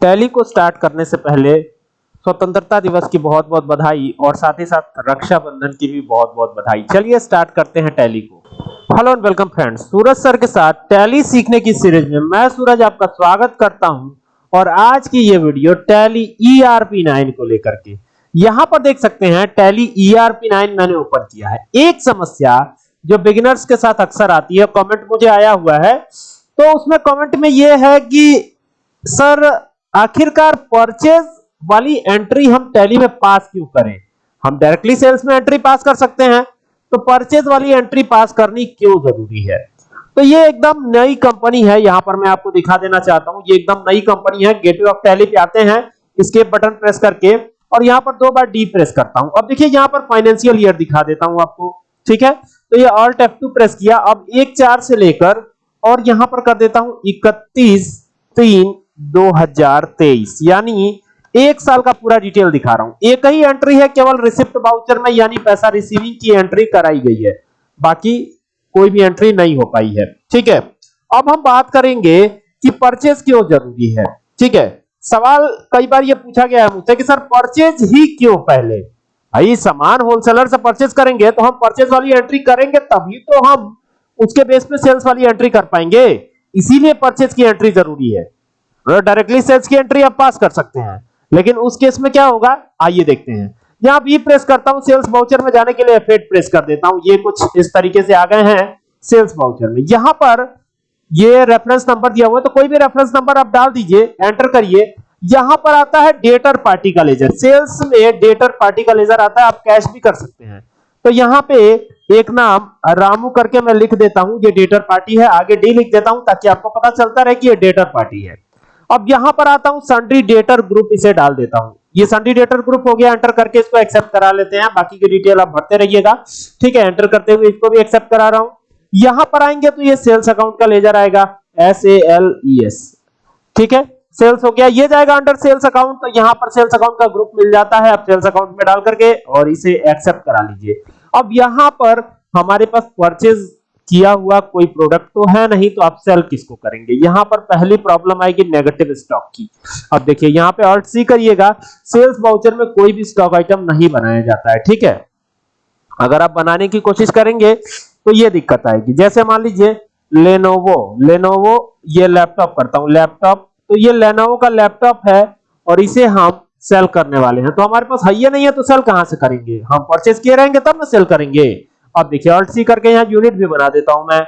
Tally को start करने से पहले स्वतंत्रता दिवस की बहुत बहुत बधाई और साथ ही साथ रक्षाबंधन की भी बहुत बहुत बधाई। चलिए स्टार्ट करते हैं टैली को। Hello and welcome friends Suraj sir के साथ टैली सीखने की सीरीज़ में मैं सूरज आपका स्वागत करता हूँ और आज की ये वीडियो टैली ईआरपी 9 को लेकर के। यहाँ पर देख सकते हैं टैली ईआरपी 9 मैंने ओपन किया है। एक समस्या जो बिगिनर्स के साथ अक्सर आती है कमेंट मुझे आया हुआ है तो उसमें कमेंट में यह है कि सर आखिरकार परचेज वाली एंट्री हम टैली में पास क्यों करें? हम डायरेक्टली सेल्स में एंट्री पास कर सकते हैं तो परचेज वाली एंट्री पास करनी क्यों ज़रूरी है? तो ये एकदम नई कंपनी है, यहाँ पर मैं आपको दिखा देना चाहता हूँ, ये एकदम नई कंपनी है गेटवे ऑफ़ टैली पे आते हैं, इसके बटन प्रेस करके, और यहाँ पर दो बार डी प्रेस करता हूँ। अब देखिए, यहाँ पर फाइनेंशियल ईयर दिखा देता हूँ आपको, ठीक है? तो ये ऑल्ट F2 प्रेस किया, अब एक चार से लेकर, और यहाँ पर कर देता हूँ 31 3 2023 यानी एक साल का पूरा डिटेल दिखा रहा हूँ। एक ही एंट्री है, केवल रिसिप्ट वाउचर में, यानी पैसा रिसीविंग की एंट्री कराई गई है। बाकी कोई भी एंट्री नहीं हो पाई है। ठीक है? अब हम बात करेंगे कि परचेज क्यों ज़रूरी है। ठीक है? सवाल कई बार ये पूछा गया है मुझसे कि, सर परचेज ही क्यों पहले? भाई, सामान होलसेलर से परचेज करेंगे तो हम परचेज वाली एंट्री करेंगे, तभी तो हम उसके बेस पे सेल्स वाली एंट्री कर पाएँगे। इसीलिए परचेज की एंट्री ज़रूरी है। डायरेक्टली सेल्स की एंट्री आप पास कर सकते हैं। लेकिन उस केस में क्या होगा? आइए देखते हैं। यहाँ बी प्रेस करता हूँ सेल्स वाउचर में जाने के लिए F8 प्रेस कर देता हूँ। ये कुछ इस तरीके से आ गए हैं सेल्स वाउचर में। यहाँ पर ये रेफरेंस नंबर दिया हुआ है तो कोई भी रेफरेंस नंबर आप डाल दीजिए एंटर करिए। यहाँ पर आता है डेटर पार्टी का लेजर सेल्स में डेटर पार्टी का लेजर आता है, आप कैश भी कर सकते हैं। तो यहाँ पे एक नाम रामू करके मैं लिख देता हूँ, ये डेटर पार्टी है, आगे डी लिख देता हूँ, ताकि आपको पता चलता रहे कि ये डेटर पार्टी है। अब यहाँ पर आता हूँ सन्ड्री डेटर ग्रुप इसे डाल देता हूँ। ये सन्ड्री डेटर ग्रुप हो गया एंटर करके इसको एक्सेप्ट करा लेते हैं। बाकी की डिटेल आप भरते रहिएगा। ठीक है एंटर करते हुए इसको भी एक्सेप्ट करा रहा हूँ। यहाँ पर आएँगे तो ये सेल्स अकाउंट का लेजर आएगा S A L E S ठीक है सेल्स हो गया, ये जाएगा अंडर सेल्स अकाउंट तो यहाँ पर सेल्स अकाउंट का ग्रुप मिल जाता है। आप सेल्स अकाउंट में डाल करके और इसे एक्सेप्ट करा लीजिए। अब यहाँ पर हमारे पास परचेज किया हुआ कोई प्रोडक्ट तो है नहीं तो आप सेल किसको करेंगे? यहाँ पर पहली प्रॉब्लम आएगी नेगेटिव स्टॉक की। अब देखिए, यहाँ पे ऑल्ट सी करिएगा सेल्स वाउचर में कोई भी स्टॉक आइटम नहीं बनाया जाता है, ठीक है? अगर आप बनाने की कोशिश करेंगे तो ये दिक्कत आएगी। जैसे मान लीजिए लेनोवो लेनोवो ये लैपटॉप करता हूँ। लैपटॉप तो ये लेनोवो का लैपटॉप है और इसे हम सेल करने वाले हैं। तो हमारे पास है नहीं है तो सेल कहाँ से करेंगे? हम परचेज किए रहेंगे, तब ना सेल करेंगे। अब देखिए ऑल्ट सी करके यहाँ यूनिट भी बना देता हूँ मैं।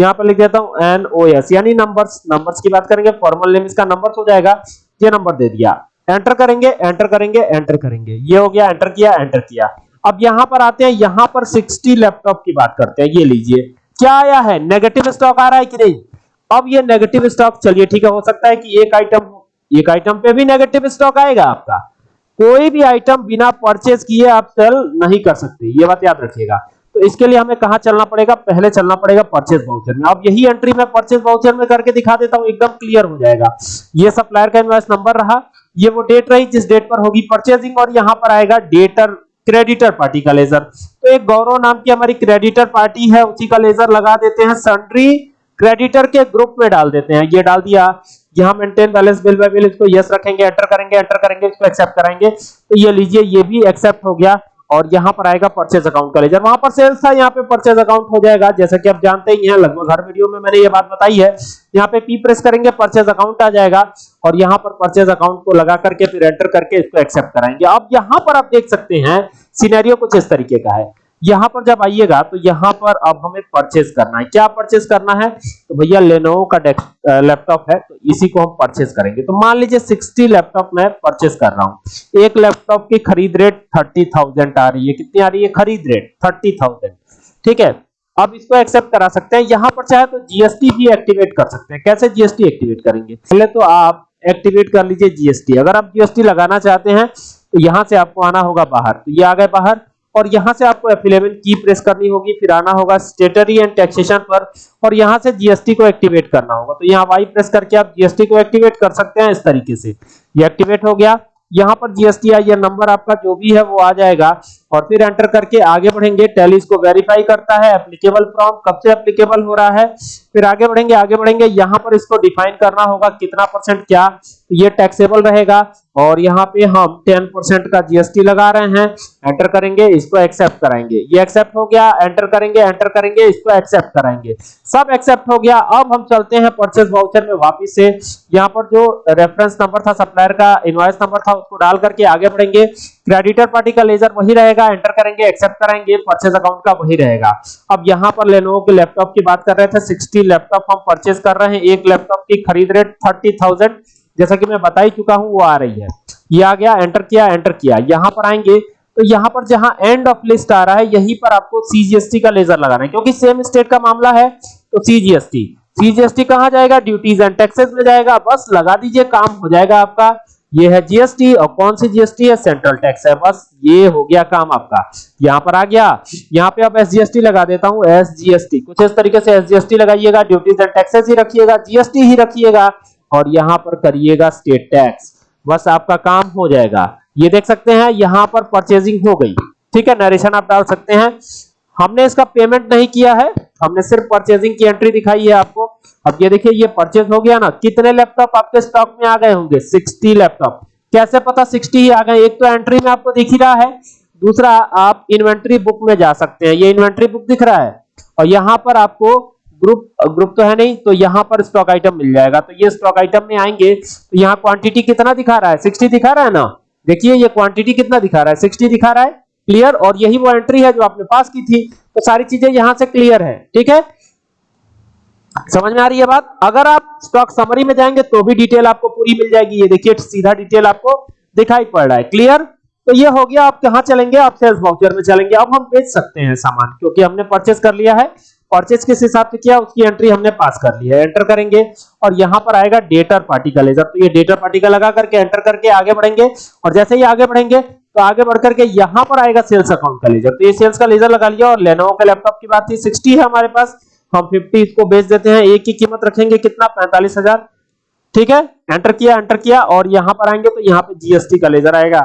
यहाँ पर लिख देता हूँ एन ओ एस यानी नंबर्स नंबर्स की बात करेंगे फॉर्मल नेम इसका नंबर्स हो जाएगा। ये नंबर दे दिया। एंटर करेंगे एंटर करेंगे एंटर करेंगे। ये हो गया एंटर किया एंटर किया। अब यहाँ पर आते हैं, यहाँ पर 60 लैपटॉप की बात करते हैं, ये लीजिए। क्या आया है? नेगेटिव स्टॉक आ रहा है कि नहीं? अब ये नेगेटिव स्टॉक चलिए ठीक है, हो सकता है कि एक आइटम एक आइटम पे भी नेगेटिव स्टॉक आएगा आपका। कोई भी आइटम बिना परचेज किए आप सेल नहीं कर सकते। ये बात याद रखिएगा। तो इसके लिए हमें कहा चलना पड़ेगा? पहले चलना पड़ेगा परचेज वाउचर में। अब यही एंट्री मैं परचेज वाउचर में करके दिखा देता हूँ, एकदम क्लियर हो जाएगा। ये सप्लायर का इनवॉइस नंबर रहा। ये वो डेट रही जिस डेट पर होगी परचेजिंग और यहाँ पर आएगा डेटर क्रेडिटर पार्टी का लेजर तो एक गौरव नाम की हमारी क्रेडिटर पार्टी है, उसी का लेजर लगा देते हैं सन्ड्री क्रेडिटर के ग्रुप में डाल देते हैं। ये डाल दिया। यहाँ maintain balance bill by bill इसको यस रखेंगे एंटर करेंगे एंटर करेंगे, इसको एक्सेप्ट कराएँगे। तो ये लीजिए, ये भी एक्सेप्ट हो गया। और यहाँ पर आएगा परचेज अकाउंट का लेजर वहाँ पर सेल्स था, यहाँ पे परचेज अकाउंट हो जाएगा। जैसा कि आप जानते ही हैं, लगभग हर वीडियो में मैंने ये बात बताई है। यहाँ पे पी प्रेस करेंगे परचेज अकाउंट आ जाएगा और यहाँ पर परचेज अकाउंट को लगा करके फिर एंटर करके इसको एक्सेप्ट कराएँगे। अब यहाँ पर आप देख सकते हैं सिनेरियो कुछ इस तरीके का है। यहाँ पर जब आइएगा तो यहाँ पर अब हमें परचेज करना है। क्या परचेज करना है? तो भैया लेनोवो का लैपटॉप है तो इसी को हम परचेज करेंगे। तो मान लीजिए 60 लैपटॉप मैं परचेज कर रहा हूँ। एक लैपटॉप की खरीद रेट 30,000 आ रही है। कितनी आ रही है? खरीद रेट 30,000 ठीक है? अब इसको एक्सेप्ट करा सकते हैं। यहाँ पर चाहे तो जीएसटी भी एक्टिवेट कर सकते हैं। कैसे जीएसटी एक्टिवेट करेंगे? पहले तो आप एक्टिवेट कर लीजिए जीएसटी अगर आप जीएसटी लगाना चाहते हैं तो यहाँ से आपको आना होगा बाहर। तो ये आ गए बाहर। और यहाँ से आपको F11 की प्रेस करनी होगी, फिर आना होगा स्टेटरी एंड टैक्सेशन पर, और यहाँ से जीएसटी को एक्टिवेट करना होगा। तो यहाँ वाई प्रेस करके आप जीएसटी को एक्टिवेट कर सकते हैं इस तरीके से। ये एक्टिवेट हो गया। यहाँ पर जीएसटी आई नंबर आपका जो भी है वो आ जाएगा। और फिर एंटर करके आगे बढ़ेंगे। टैली इसको वेरीफाई करता है। एप्लीकेबल फ्रॉम कब से एप्लीकेबल हो रहा है? फिर आगे बढ़ेंगे आगे बढ़ेंगे। यहाँ पर इसको डिफाइन करना होगा। कितना परसेंट क्या? तो ये टैक्सेबल रहेगा। और यहाँ पे हम 10 परसेंट का जीएसटी लगा रहे हैं। एंटर करेंगे इसको एक्सेप्ट कराएँगे। ये एक्सेप्ट हो गया एंटर करेंगे एंटर करेंगे इसको एक्सेप्ट कराएँगे। सब एक्सेप्ट हो गया। अब हम चलते हैं परचेस वाउचर में वापस से। यहाँ पर जो रेफरेंस नंबर था सप्लायर का इनवॉइस नंबर था उसको डाल करके आगे बढ़ेंगे। क्रेडिटर पार्टी का लेजर वही रहेगा एंटर करेंगे एक्सेप्ट कराएँगे परचेज अकाउंट का वही रहेगा। अब यहाँ पर लेनोवो के लैपटॉप की बात कर रहे थे 60 लैपटॉप हम परचेज कर रहे हैं। एक लैपटॉप की खरीद रेट 30,000 जैसा कि मैं बता ही चुका हूँ, वो आ रही है। ये आ गया एंटर किया एंटर किया। यहाँ पर आएँगे तो यहाँ पर जहाँ एंड ऑफ़ लिस्ट आ रहा है, यहीं पर आपको सीजीएसटी का लेजर लगाना है, क्योंकि सेम स्टेट का मामला है तो सीजीएसटी सीजीएसटी कहाँ जाएगा? ड्यूटीज़ एंड टैक्सेस में जाएगा। बस लगा दीजिए, काम हो जाएगा आपका। ये है जीएसटी और कौन सी जीएसटी है? सेंट्रल टैक्स है। बस ये हो गया काम आपका। यहाँ पर आ गया। यहाँ पे अब एसजीएसटी लगा देता हूँ एसजीएसटी कुछ इस तरीके से एसजीएसटी लगाइएगा ड्यूटीज़ एंड टैक्सेस ही रखिएगा जीएसटी ही रखिएगा। और यहाँ पर करिएगा स्टेट टैक्स बस आपका काम हो जाएगा। ये देख सकते हैं, यहाँ पर परचेजिंग हो गई। ठीक है नरेशन आप डाल सकते हैं। हमने इसका पेमेंट नहीं किया है। हमने सिर्फ़ परचेजिंग की एंट्री दिखाई है आपको। अब ये देखिए, ये परचेज हो गया ना। कितने लैपटॉप आपके स्टॉक में आ गए होंगे? 60 लैपटॉप कैसे पता 60 ही आ गए? एक तो एंट्री में आपको दिख ही रहा है। दूसरा, आप इन्वेंट्री बुक में जा सकते हैं। ये इन्वेंट्री बुक दिख रहा है। और यहाँ पर आपको ग्रुप ग्रुप तो है नहीं तो यहाँ पर स्टॉक आइटम मिल जाएगा। तो ये स्टॉक आइटम में आएँगे तो यहाँ क्वांटिटी कितना दिखा रहा है? 60 दिखा रहा है ना? देखिए, ये क्वांटिटी कितना दिखा रहा है? 60 दिखा रहा है क्लियर और यही वो एंट्री है जो आपने पास की थी। तो सारी चीज़ें यहाँ से क्लियर है, ठीक है? समझ में आ रही है बात? अगर आप स्टॉक समरी में जाएँगे तो भी डिटेल आपको पूरी मिल जाएगी। ये देखिए, सीधा डिटेल आपको दिखाई पड़ रहा है। क्लियर तो ये हो गया, आप कहाँ चलेंगे? आप सेल्स वाउचर में चलेंगे। अब हम बेच सकते हैं सामान, क्योंकि हमने परचेस कर लिया है। परचेज किस हिसाब से किया, उसकी एंट्री हमने पास कर ली है। एंटर करेंगे और यहाँ पर आएगा डेटर पार्टी का लेजर तो ये डेटर पार्टी का लगा करके एंटर करके आगे बढ़ेंगे और जैसे ही आगे बढ़ेंगे तो आगे बढ़ करके यहाँ पर आएगा सेल्स अकाउंट का लेजर तो ये सेल्स का लेजर लगा लिया और लेनोवो के लैपटॉप की बात थी 60 है हमारे पास। हम 50 इसको बेच देते हैं, एक की कीमत रखेंगे कितना? 45000 ठीक है? एंटर किया एंटर किया और यहाँ पर आएँगे तो यहाँ पे जीएसटी का लेजर आएगा।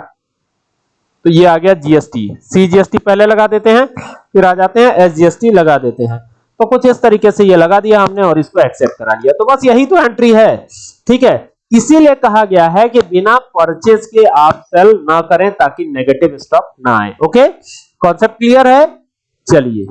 तो ये आ गया जीएसटी सी सीजीएसटी पहले लगा देते हैं, फिर आ जाते हैं एसजीएसटी लगा देते हैं। तो कुछ इस तरीके से ये लगा दिया हमने और इसको एक्सेप्ट करा लिया। तो बस यही तो एंट्री है, ठीक है? इसीलिए कहा गया है कि बिना परचेज के आप सेल ना करें ताकि नेगेटिव स्टॉक ना आए ओके कॉन्सेप्ट क्लियर है? चलिए।